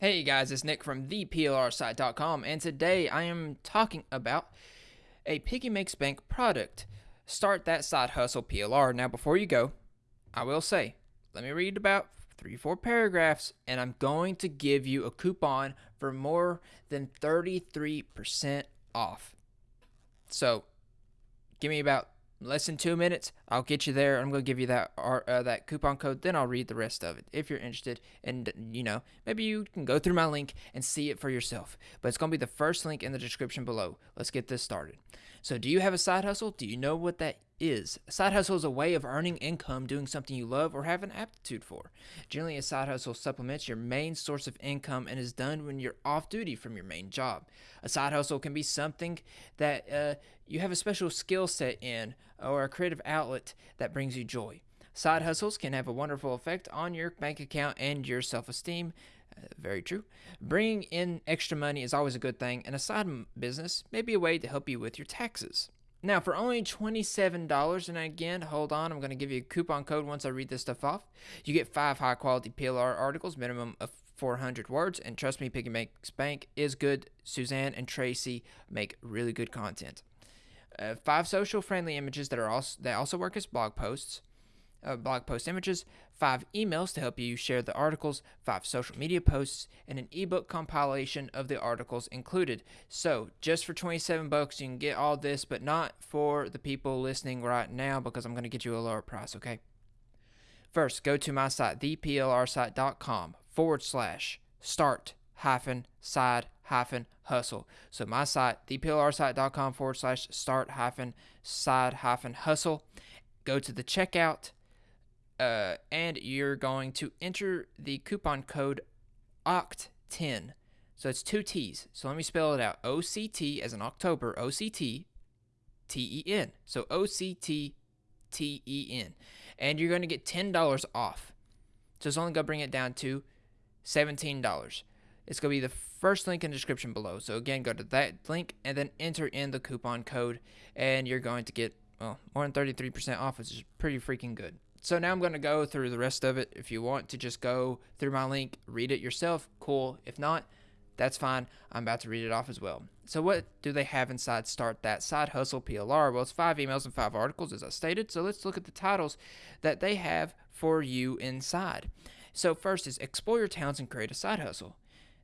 Hey guys, it's Nick from theplrsite.com, and today I am talking about a Piggy Makes Bank product. Start that side hustle PLR. Now, before you go, I will say, let me read about three, four paragraphs, and I'm going to give you a coupon for more than 33% off. So, give me about less than two minutes. I'll get you there. I'm going to give you that uh, that coupon code. Then I'll read the rest of it if you're interested. And you know, maybe you can go through my link and see it for yourself. But it's going to be the first link in the description below. Let's get this started. So, do you have a side hustle? Do you know what that is? A side hustle is a way of earning income doing something you love or have an aptitude for. Generally, a side hustle supplements your main source of income and is done when you're off duty from your main job. A side hustle can be something that uh, you have a special skill set in or a creative outlet that brings you joy. Side hustles can have a wonderful effect on your bank account and your self esteem. Uh, very true. Bringing in extra money is always a good thing, and a side business may be a way to help you with your taxes. Now, for only $27, and again, hold on, I'm going to give you a coupon code once I read this stuff off. You get five high quality PLR articles, minimum of 400 words, and trust me, Piggy Makes Bank is good. Suzanne and Tracy make really good content. Uh, five social friendly images that are also that also work as blog posts uh, blog post images, five emails to help you share the articles, five social media posts, and an ebook compilation of the articles included. So, just for 27 bucks, you can get all this, but not for the people listening right now because I'm going to get you a lower price, okay? First, go to my site, theplrsite.com forward slash start hyphen side hyphen hustle. So, my site, theplrsite.com forward slash start hyphen side hyphen hustle. Go to the checkout uh, and you're going to enter the coupon code OCT10. So it's two T's. So let me spell it out. O C T as in October, O C T T E N. So O C T T E N. And you're going to get $10 off. So it's only going to bring it down to $17. It's going to be the first link in the description below. So again, go to that link and then enter in the coupon code, and you're going to get well more than 33% off, which is pretty freaking good. So now I'm going to go through the rest of it. If you want to just go through my link, read it yourself, cool. If not, that's fine. I'm about to read it off as well. So what do they have inside Start That Side Hustle PLR? Well, it's five emails and five articles, as I stated. So let's look at the titles that they have for you inside. So first is Explore Your Talents and Create a Side Hustle.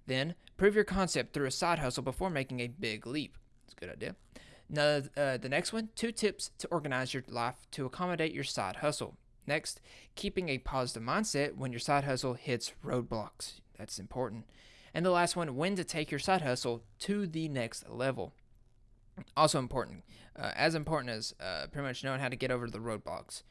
Then, prove your concept through a side hustle before making a big leap. It's a good idea. Now, uh, the next one, two tips to organize your life to accommodate your side hustle. Next, keeping a positive mindset when your side hustle hits roadblocks. That's important. And the last one, when to take your side hustle to the next level. Also important, uh, as important as uh, pretty much knowing how to get over the roadblocks.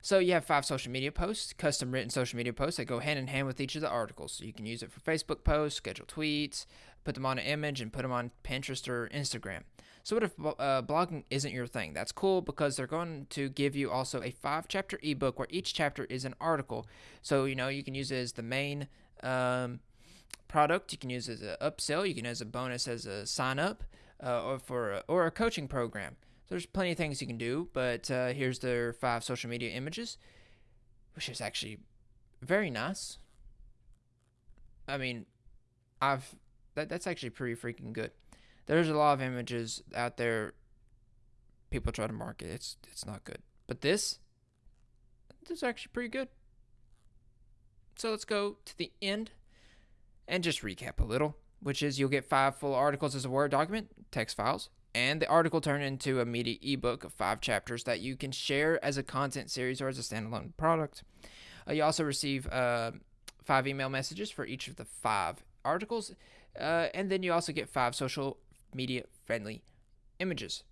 So you have five social media posts, custom written social media posts that go hand in hand with each of the articles. So you can use it for Facebook posts, schedule tweets, put them on an image, and put them on Pinterest or Instagram. So what if uh, blogging isn't your thing? That's cool because they're going to give you also a five chapter ebook where each chapter is an article. So you know you can use it as the main um, product. You can use it as an upsell. You can use a bonus as a sign up uh, or for a, or a coaching program. So there's plenty of things you can do. But uh, here's their five social media images, which is actually very nice. I mean, I've that that's actually pretty freaking good there's a lot of images out there people try to market. It's it's not good. But this this is actually pretty good. So let's go to the end and just recap a little, which is you'll get five full articles as a Word document, text files, and the article turned into a media ebook of five chapters that you can share as a content series or as a standalone product. Uh, you also receive uh, five email messages for each of the five articles, uh, and then you also get five social media friendly images.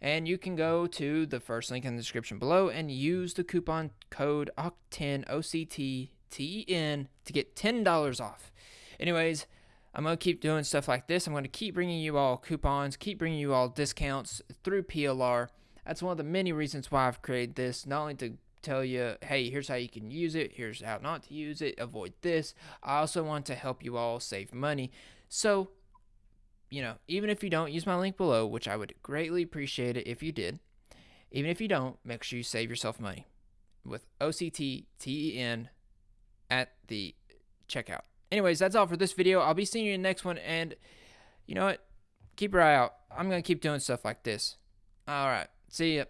And you can go to the first link in the description below and use the coupon code OCT10 OCTTEN to get $10 off. Anyways, I'm going to keep doing stuff like this. I'm going to keep bringing you all coupons, keep bringing you all discounts through PLR. That's one of the many reasons why I've created this, not only to tell you, hey, here's how you can use it, here's how not to use it, avoid this. I also want to help you all save money. So you know, even if you don't use my link below, which I would greatly appreciate it if you did, even if you don't, make sure you save yourself money with OCTTEN at the checkout. anyways, that's all for this video. I'll be seeing you in the next one. And you know what? Keep your eye out. I'm going to keep doing stuff like this. All right. See ya.